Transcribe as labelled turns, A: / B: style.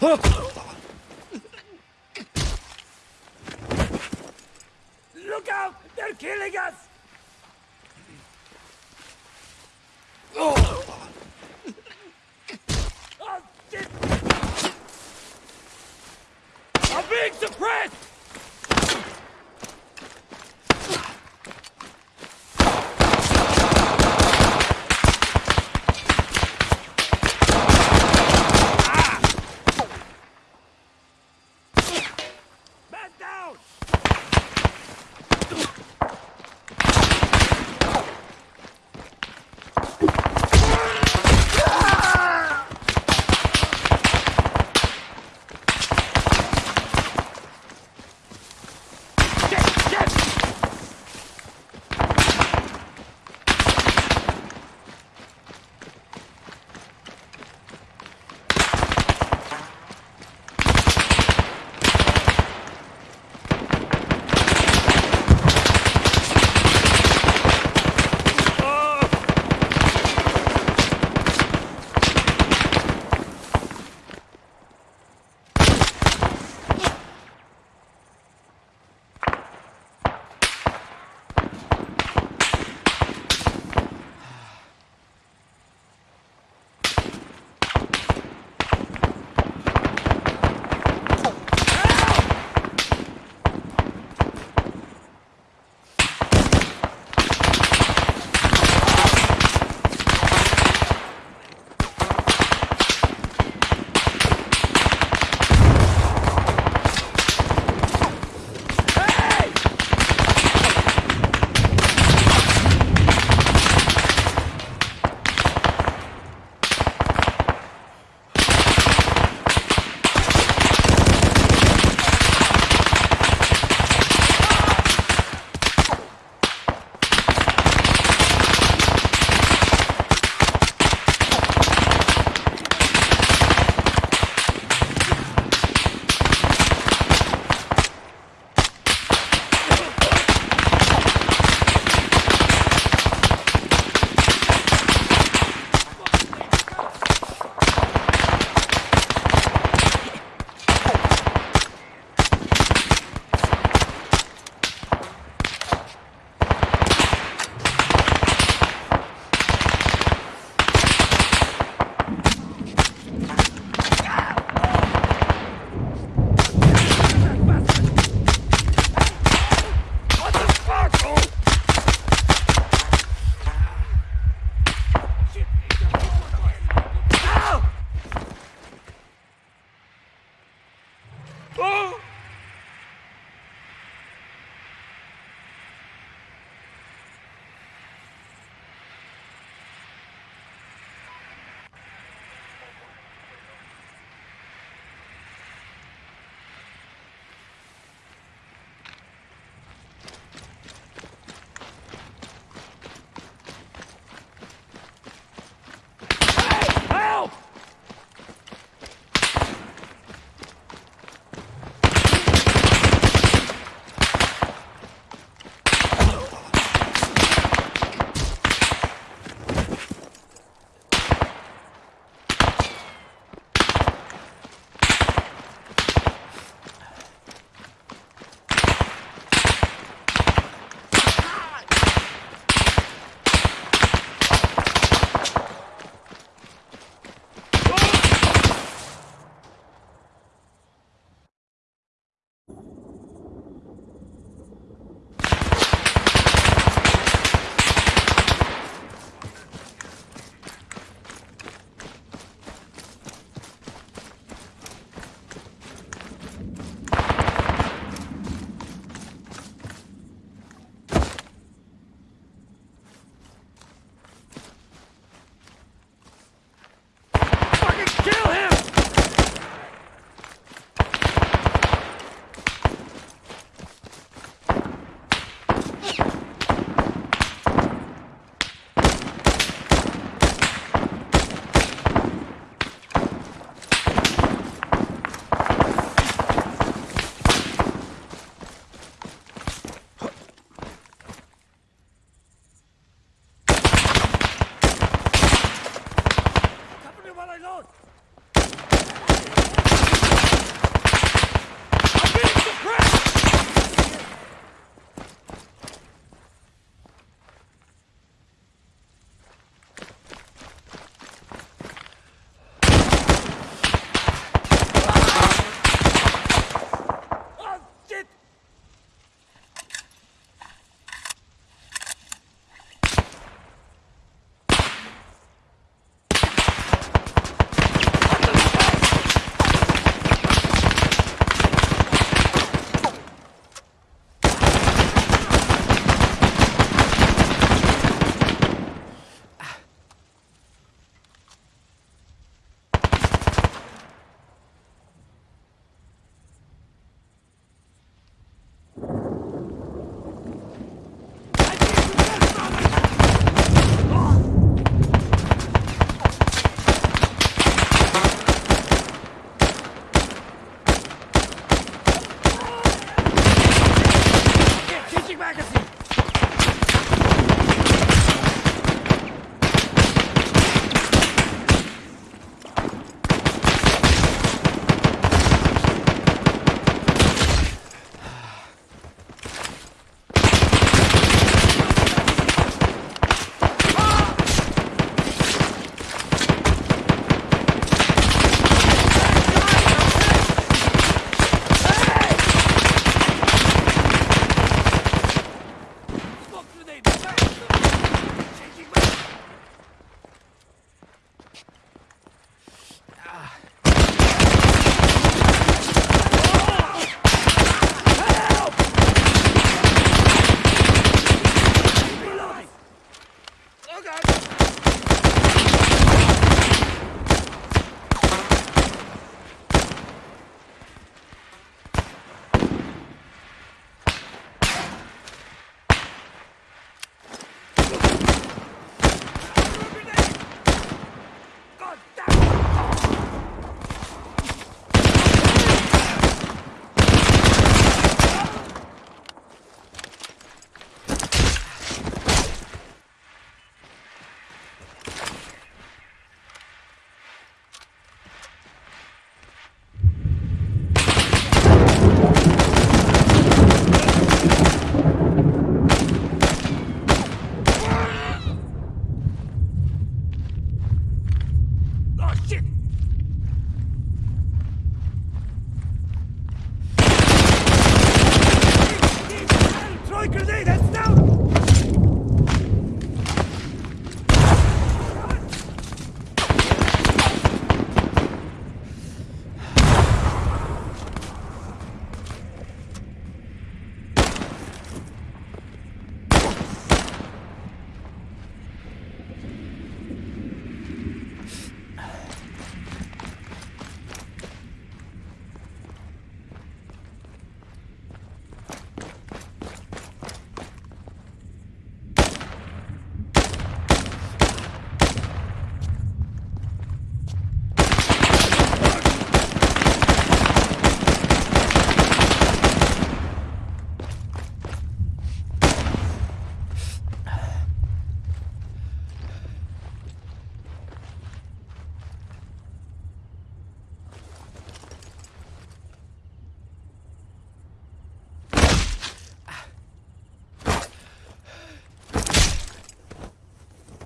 A: Look out! They're killing us! shit!